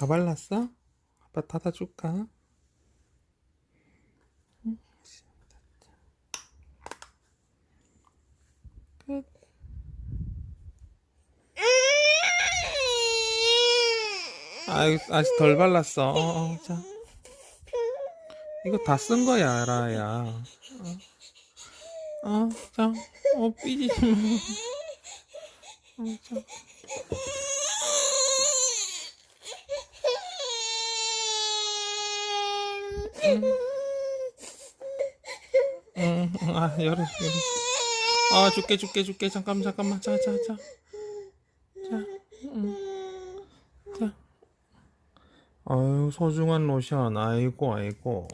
다 발랐어? 아빠 닫아줄까? 응, 끝. 아이, 아직 덜 발랐어. 어, 어, 자. 이거 다 쓴 거야, 라야. 어, 어, 자. 어, 삐지지 마. 어, 자. 응, 응, 아, 열어, 열어. 아, 줄게, 줄게, 줄게. 잠깐만, 잠깐만. 자, 자, 자. 자, 응. 자. 아유, 소중한 로션. 아이고, 아이고.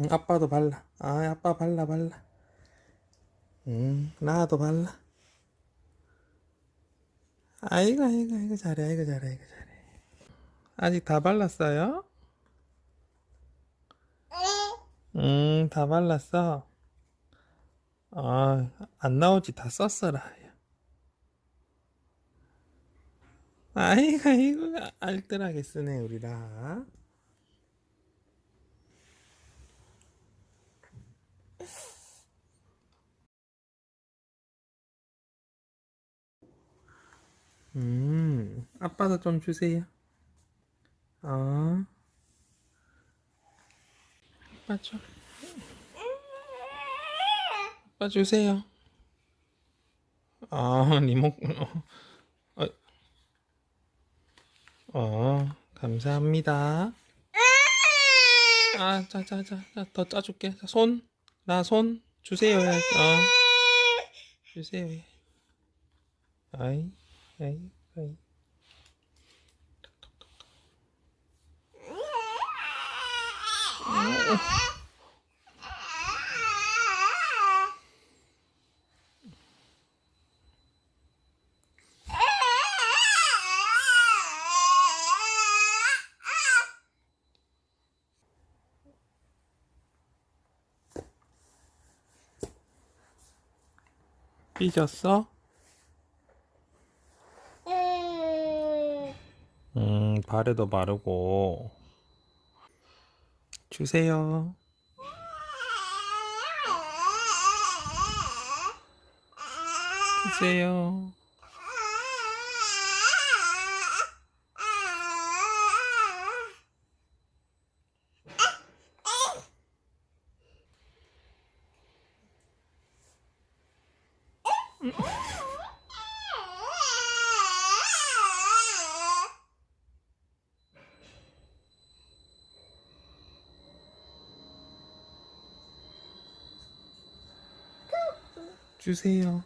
응, 아빠도 발라. 아, 아빠 발라, 발라. 응, 나도 발라. 아이고, 아이고, 아이고, 잘해, 아이고, 잘해, 아이고, 잘해. 아직 다 발랐어요? 음, 다 발랐어. 아, 안 나오지. 다 썼어라. 아이고, 아이고, 알뜰하게 쓰네, 우리라. 음, 아빠도 좀 주세요. 아빠 줘. 아빠 주세요. 아, 리모, 어, 어, 어, 감사합니다. 아, 자, 자, 자, 자, 더 짜줄게. 자, 손, 나 손 주세요. 해야지. 어, 주세요. 해. 아이, 아이, 아이. 삐졌어? 음, 발에도 바르고. 주세요. 주세요. 주세요.